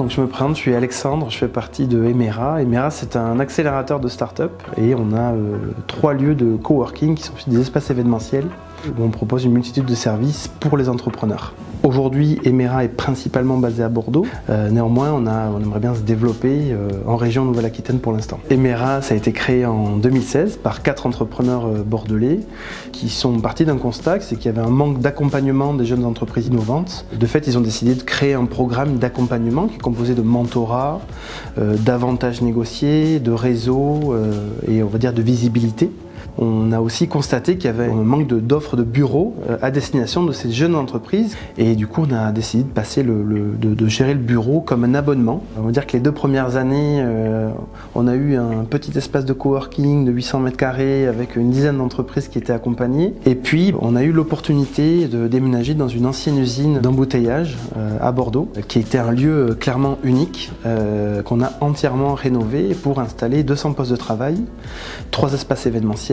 Donc je me présente, je suis Alexandre, je fais partie de Emera. Emera c'est un accélérateur de start-up et on a euh, trois lieux de coworking qui sont des espaces événementiels où on propose une multitude de services pour les entrepreneurs. Aujourd'hui, Emera est principalement basé à Bordeaux. Euh, néanmoins, on, a, aimerait bien se développer euh, en région Nouvelle-Aquitaine pour l'instant. Emera, ça a été créé en 2016 par quatre entrepreneurs euh, bordelais qui sont partis d'un constat, c'est qu'il y avait un manque d'accompagnement des jeunes entreprises innovantes. De fait, ils ont décidé de créer un programme d'accompagnement qui est composé de mentorat, d'avantages négociés, de réseau et on va dire de visibilité. On a aussi constaté qu'il y avait un manque d'offres de, bureaux euh, à destination de ces jeunes entreprises et du coup on a décidé de gérer le bureau comme un abonnement. On va dire que les deux premières années euh, on a eu un petit espace de coworking de 800 mètres carrés avec une dizaine d'entreprises qui étaient accompagnées et puis on a eu l'opportunité de déménager dans une ancienne usine d'embouteillage euh, à Bordeaux qui était un lieu clairement unique qu'on a entièrement rénové pour installer 200 postes de travail, trois espaces événementiels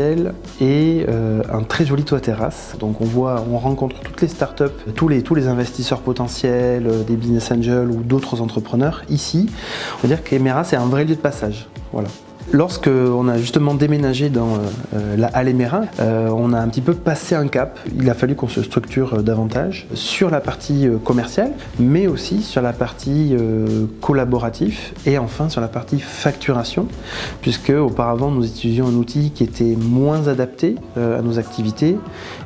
et euh, un très joli toit terrasse. Donc on voit, on rencontre toutes les startups, tous les, tous les investisseurs potentiels, euh, des business angels ou d'autres entrepreneurs ici. On va dire qu'Emera c'est un vrai lieu de passage. Voilà. Lorsque on a justement déménagé dans euh, la Halle Mérin, euh, on a un petit peu passé un cap. Il a fallu qu'on se structure euh, davantage sur la partie commerciale, mais aussi sur la partie collaboratif et enfin sur la partie facturation, puisque auparavant nous utilisions un outil qui était moins adapté à nos activités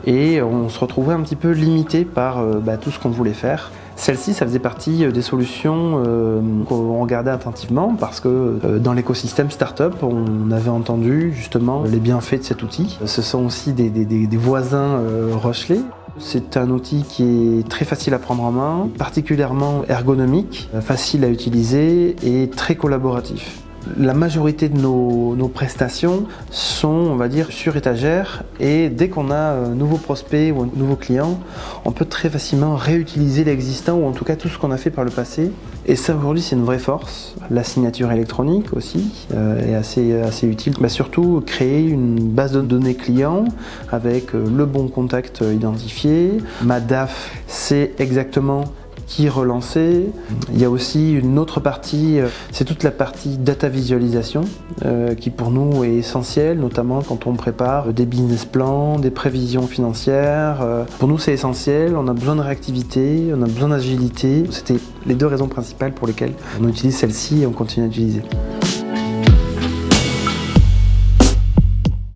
et on se retrouvait un petit peu limité par bah, tout ce qu'on voulait faire. Celle-ci, ça faisait partie euh, des solutions euh, qu'on regardait attentivement parce que euh, dans l'écosystème startup, on avait entendu justement les bienfaits de cet outil. Ce sont aussi des, voisins Rochelet. C'est un outil qui est très facile à prendre en main, particulièrement ergonomique, facile à utiliser et très collaboratif. La majorité de nos, prestations sont, on va dire, sur étagère et dès qu'on a un nouveau prospect ou un nouveau client, on peut très facilement réutiliser l'existant ou en tout cas tout ce qu'on a fait par le passé. Et ça aujourd'hui c'est une vraie force. La signature électronique aussi euh, est assez, utile. Mais surtout créer une base de données client avec euh, le bon contact identifié. Ma DAF c'est exactement relancer. Il y a aussi une autre partie, euh, c'est toute la partie data visualisation euh, qui pour nous est essentielle, notamment quand on prépare des business plans, des prévisions financières. Euh, pour nous c'est essentiel, on a besoin de réactivité, on a besoin d'agilité. C'était les deux raisons principales pour lesquelles on utilise celle-ci et on continue à utiliser.